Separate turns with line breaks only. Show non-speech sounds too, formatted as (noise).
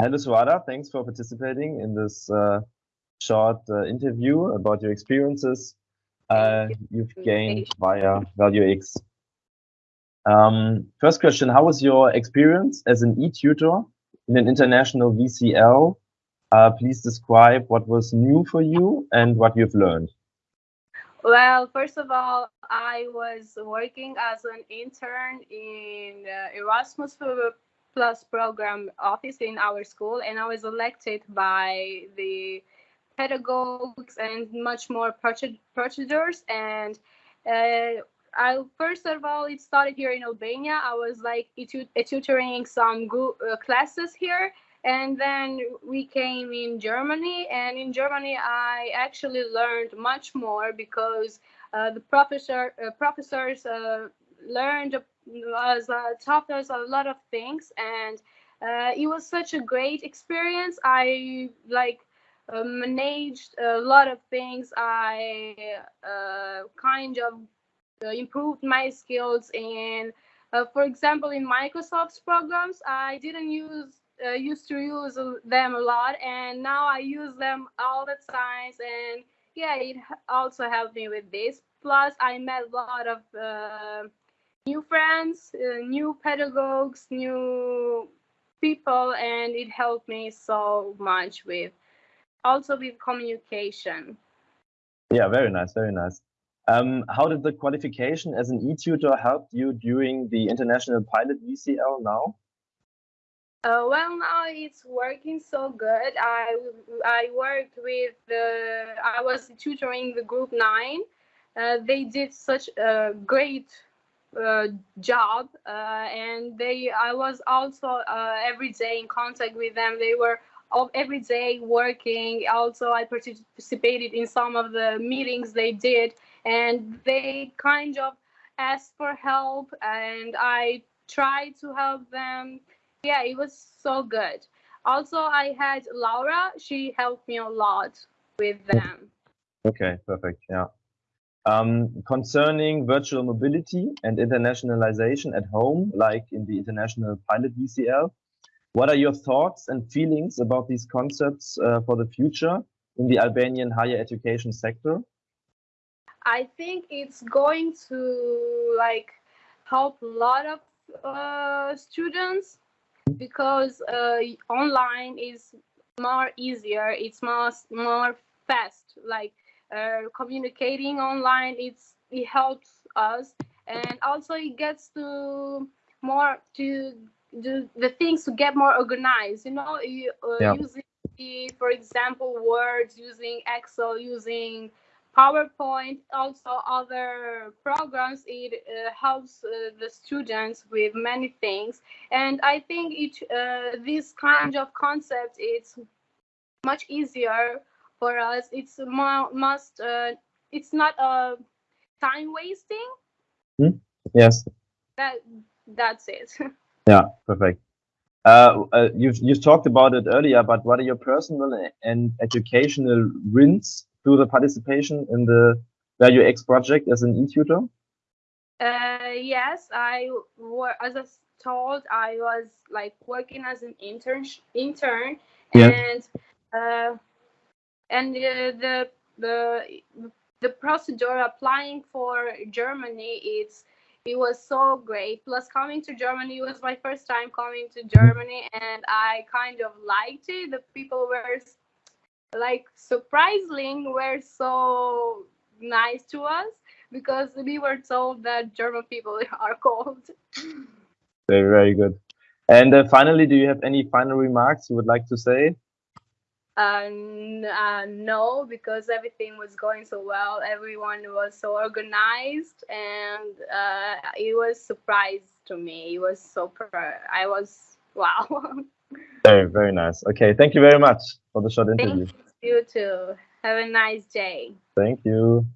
Hello, Suada. Thanks for participating in this uh, short uh, interview about your experiences uh, you've gained via ValueX. Um, first question, how was your experience as an e-tutor in an international VCL? Uh, please describe what was new for you and what you've learned.
Well, first of all, I was working as an intern in uh, Erasmus Plus program office in our school, and I was elected by the pedagogues and much more procedures. And uh, I first of all, it started here in Albania. I was like tutoring some uh, classes here, and then we came in Germany. And in Germany, I actually learned much more because uh, the professor uh, professors uh, learned was uh, taught us a lot of things, and uh, it was such a great experience. I like uh, managed a lot of things. I uh, kind of uh, improved my skills in, uh, for example, in Microsoft's programs. I didn't use used to use them a lot, and now I use them all the time. And yeah, it also helped me with this. Plus, I met a lot of new friends, uh, new pedagogues, new people, and it helped me so much with also with communication.
Yeah, very nice, very nice. Um, how did the qualification as an e-tutor help you during the International Pilot VCL now?
Uh, well, now it's working so good. I I worked with the I was tutoring the group nine. Uh, they did such a great uh, job uh, and they i was also uh, every day in contact with them. They were all, every day working. Also i participated in some of the meetings they did and they kind of asked for help and i tried to help them. Yeah it was so good. Also i had laura. She helped me a lot with them.
Okay perfect. Yeah um, concerning virtual mobility and internationalization at home, like in the International Pilot VCL. What are your thoughts and feelings about these concepts uh, for the future in the Albanian higher education sector?
I think it's going to like help a lot of uh, students because uh, online is more easier. It's more more fast. Like uh, communicating online it's it helps us and also it gets to more to do the things to get more organized you know you, uh, yeah. using the, for example words using excel using powerpoint also other programs it uh, helps uh, the students with many things and i think it uh, this kind of concept it's much easier for us it's must uh, it's not a time wasting?
Hmm? yes.
That that's it. (laughs)
Yeah perfect. Uh, uh, you've you've talked about it earlier but what are your personal and educational wins through the participation in the value x project as an e-tutor?
Uh, yes i were as i told i was like working as an intern intern yeah. and uh, and the the the procedure applying for Germany it's it was so great. Plus, coming to Germany was my first time coming to Germany, and I kind of liked it. The people were like surprisingly were so nice to us because we were told that German people (laughs) are cold.
Very very good. And uh, finally, do you have any final remarks you would like to say?
Uh, uh, no, because everything was going so well. Everyone was so organized, and uh, it was surprise to me. It was so. I was (laughs) wow.
very very nice. Okay, thank you very much for the short interview.
Thank you too. Have a nice day.
Thank you.